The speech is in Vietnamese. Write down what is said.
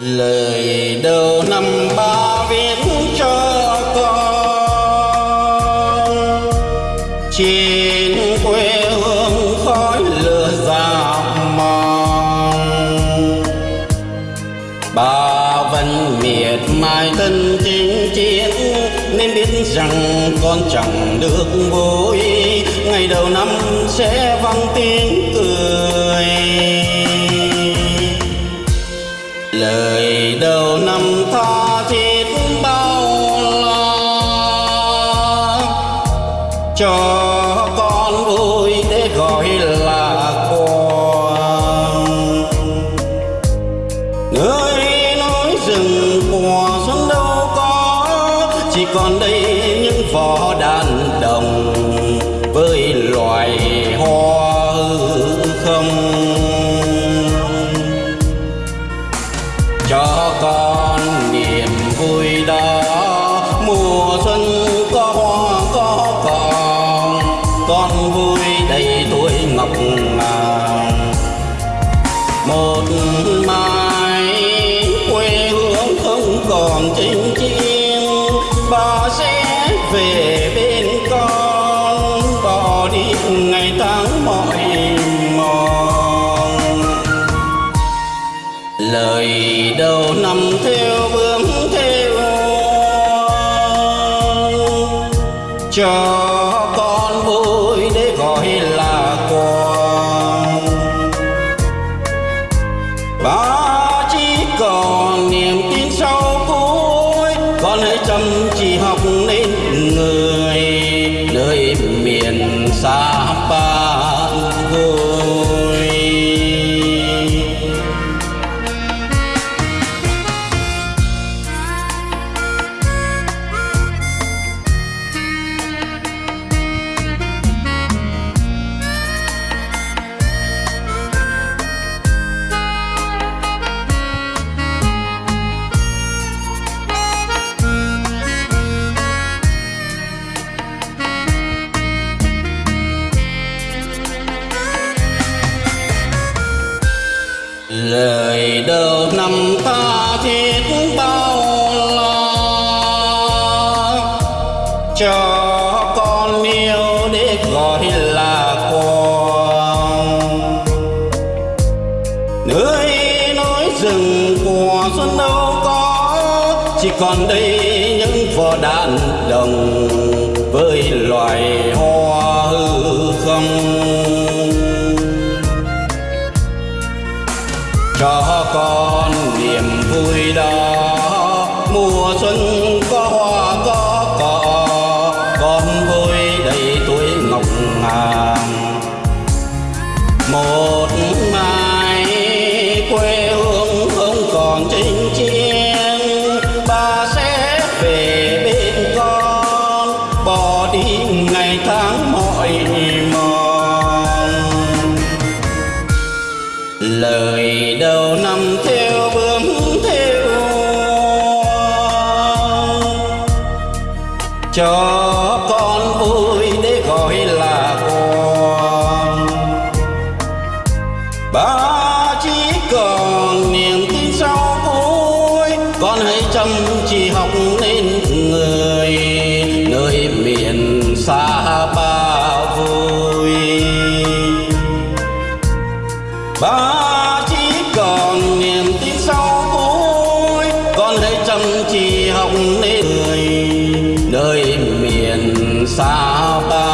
lời đầu năm ba viết cho con. Trên quê hương khói lửa dạp mòn ba vẫn miệt mài thân chinh chiến, nên biết rằng con chẳng được vui. Ngày đầu năm sẽ vang tiếng cười. Lời đầu năm tha thiết bao lo cho con vui để gọi là con nơi nói rừng mùa xuân đâu có, chỉ còn đây những vỏ đàn một mai quê hương không còn chinh chiến bà sẽ về bên con, bỏ đi ngày tháng mỏi mòn. Lời đầu năm theo bướm theo. Cho con vui để gọi là miền lời đầu năm ta thiết bao lo. Cho con yêu để gọi là con nơi núi rừng của xuân đâu có, chỉ còn đây những vỏ đạn đồng với loài hoa hư không. Mùa xuân có hoa, có cỏ con vui đầy tuổi ngọc ngàn. Một mai quê hương không còn chinh chiến bà sẽ về bên con, bỏ đi ngày tháng mỏi mòn. Lời đầu năm theo con ơi để gọi là con. Ba chỉ còn niềm tin sau vui con hãy chăm chỉ học nên người, nơi miền xa ba vui. Ba chỉ còn niềm tin sau vui Con hãy chăm chỉ học nên người, Nơi miền xa ba